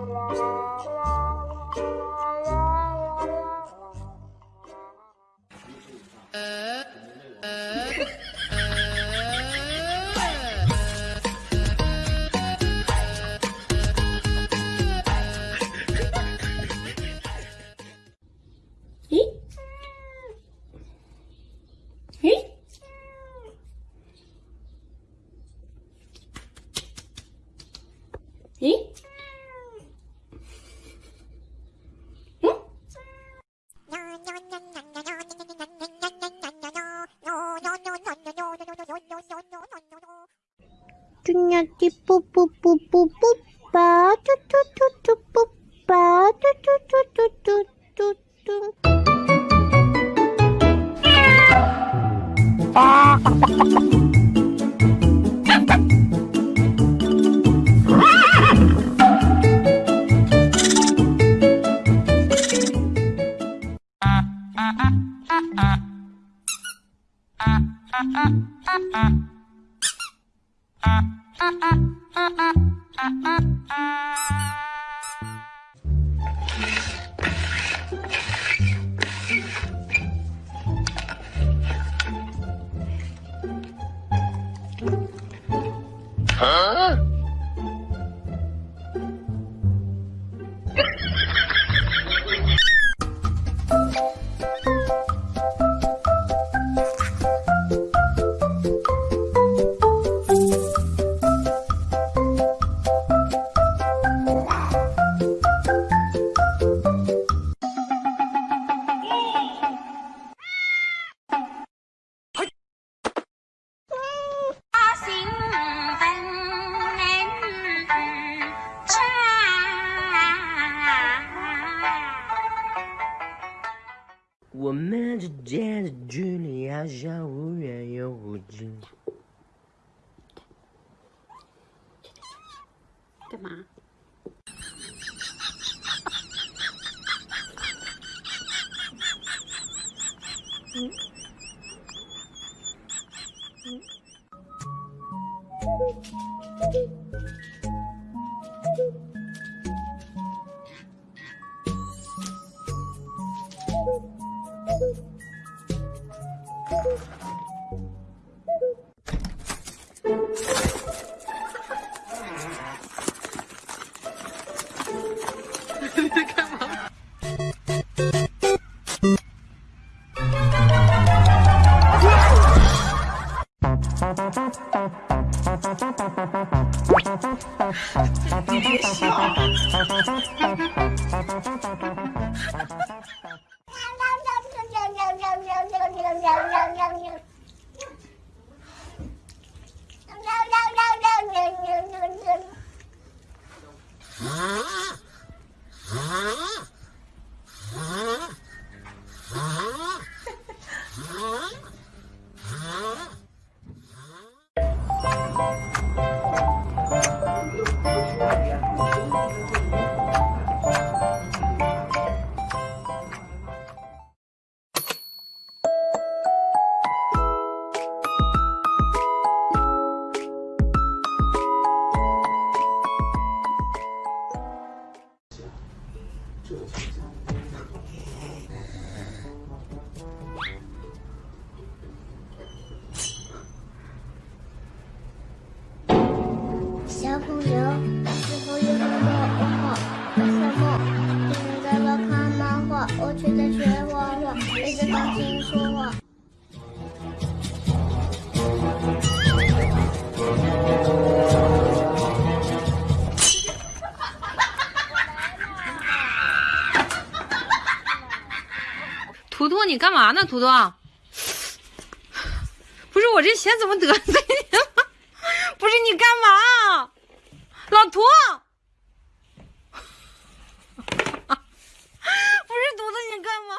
Eh, eh. cucunya tipu pupu pupu pu pa tu tu tu tu pa tu tu tu tu tu tu tu Ah, ah, ah, ah. ah. ah, ah 我们之间的距离好像忽远又忽近。干嘛？你在干嘛？你别笑。小你干嘛呢？图图，不是我这钱怎么得罪你了？不是你干嘛？老图，不是图图，你干嘛？